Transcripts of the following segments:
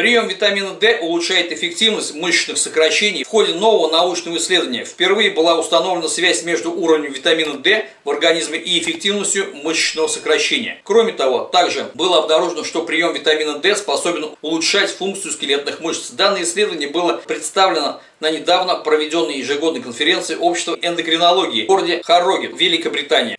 Прием витамина D улучшает эффективность мышечных сокращений. В ходе нового научного исследования впервые была установлена связь между уровнем витамина D в организме и эффективностью мышечного сокращения. Кроме того, также было обнаружено, что прием витамина D способен улучшать функцию скелетных мышц. Данное исследование было представлено на недавно проведенной ежегодной конференции общества эндокринологии в городе Харроген, Великобритания.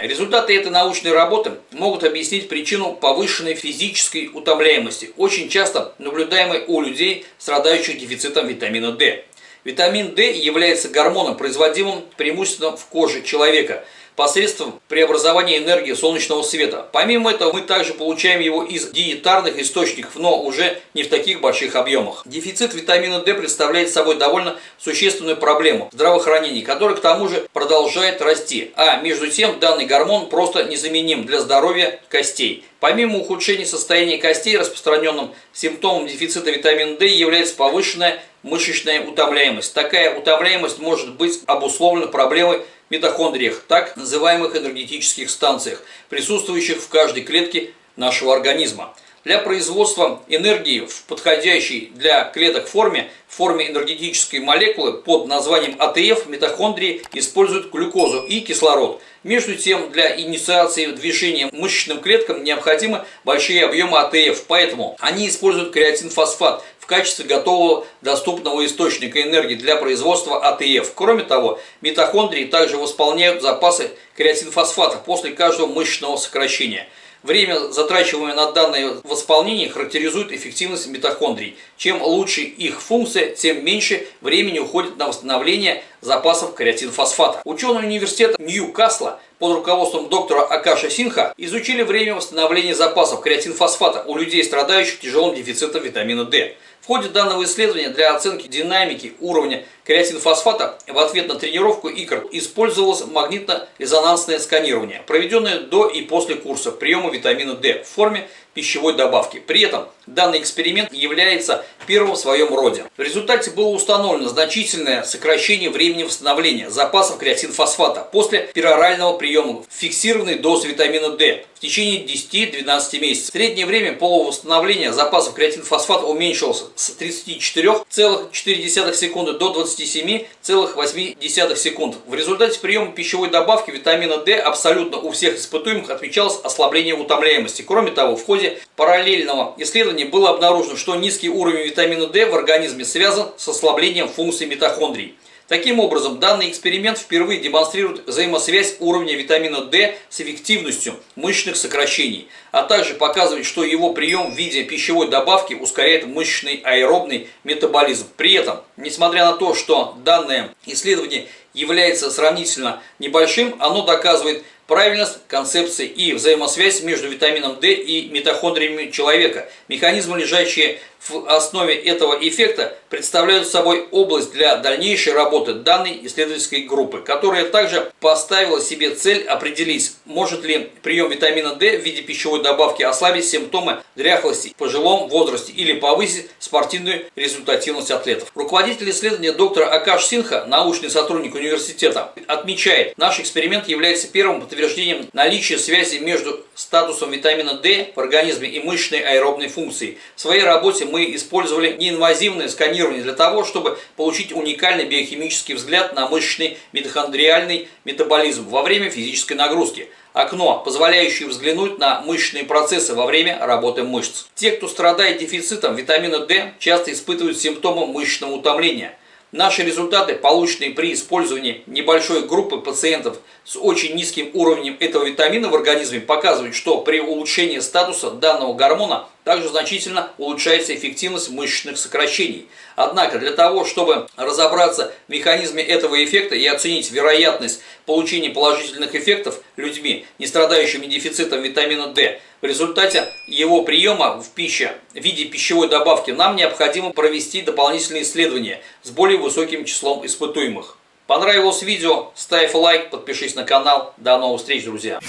Результаты этой научной работы могут объяснить причину повышенной физической утомляемости, очень часто наблюдаемой у людей, страдающих дефицитом витамина D. Витамин D является гормоном, производимым преимущественно в коже человека – посредством преобразования энергии солнечного света. Помимо этого, мы также получаем его из диетарных источников, но уже не в таких больших объемах. Дефицит витамина D представляет собой довольно существенную проблему здравоохранения, которая к тому же продолжает расти. А между тем, данный гормон просто незаменим для здоровья костей. Помимо ухудшения состояния костей, распространенным симптомом дефицита витамина D является повышенная мышечная утомляемость. Такая утомляемость может быть обусловлена проблемой митохондриях, так называемых энергетических станциях, присутствующих в каждой клетке нашего организма. Для производства энергии в подходящей для клеток форме, форме энергетической молекулы под названием АТФ, митохондрии используют глюкозу и кислород. Между тем, для инициации движения мышечным клеткам необходимы большие объемы АТФ, поэтому они используют креатинфосфат в качестве готового доступного источника энергии для производства АТФ. Кроме того, митохондрии также восполняют запасы креатинфосфата после каждого мышечного сокращения. Время, затрачиваемое на данное восполнение, характеризует эффективность митохондрий. Чем лучше их функция, тем меньше времени уходит на восстановление запасов креатинфосфата. Ученые университета Ньюкасла под руководством доктора Акаша Синха изучили время восстановления запасов креатинфосфата у людей, страдающих тяжелым дефицитом витамина D. Ходе данного исследования для оценки динамики уровня креатинфосфата в ответ на тренировку икр использовалось магнитно-резонансное сканирование, проведенное до и после курса приема витамина D в форме пищевой добавки. При этом данный эксперимент является первым в своем роде. В результате было установлено значительное сокращение времени восстановления запасов креатинфосфата после перорального приема фиксированной дозы витамина D в течение 10-12 месяцев. Среднее время полувосстановления запасов креатинфосфата уменьшилось с 34,4 секунды до 27,8 секунд. В результате приема пищевой добавки витамина D абсолютно у всех испытуемых отмечалось ослабление утомляемости. Кроме того, в ходе параллельного исследования было обнаружено, что низкий уровень витамина D в организме связан с ослаблением функций митохондрий. Таким образом, данный эксперимент впервые демонстрирует взаимосвязь уровня витамина D с эффективностью мышечных сокращений, а также показывает, что его прием в виде пищевой добавки ускоряет мышечный аэробный метаболизм. При этом, несмотря на то, что данное исследование является сравнительно небольшим, оно доказывает правильность концепции и взаимосвязь между витамином D и митохондриями человека. Механизмы, лежащие в основе этого эффекта представляют собой область для дальнейшей работы данной исследовательской группы, которая также поставила себе цель определить, может ли прием витамина D в виде пищевой добавки ослабить симптомы дряхлости в пожилом возрасте или повысить спортивную результативность атлетов. Руководитель исследования доктор Акаш Синха, научный сотрудник университета, отмечает, наш эксперимент является первым подтверждением наличия связи между статусом витамина D в организме и мышечной аэробной функцией. В своей работе мы использовали неинвазивное сканирование для того, чтобы получить уникальный биохимический взгляд на мышечный митохондриальный метаболизм во время физической нагрузки. Окно, позволяющее взглянуть на мышечные процессы во время работы мышц. Те, кто страдает дефицитом витамина D, часто испытывают симптомы мышечного утомления – Наши результаты, полученные при использовании небольшой группы пациентов с очень низким уровнем этого витамина в организме, показывают, что при улучшении статуса данного гормона также значительно улучшается эффективность мышечных сокращений. Однако для того, чтобы разобраться в механизме этого эффекта и оценить вероятность получения положительных эффектов людьми, не страдающими дефицитом витамина D, в результате его приема в пище в виде пищевой добавки нам необходимо провести дополнительные исследования с более высоким числом испытуемых. Понравилось видео? Ставь лайк, подпишись на канал. До новых встреч, друзья!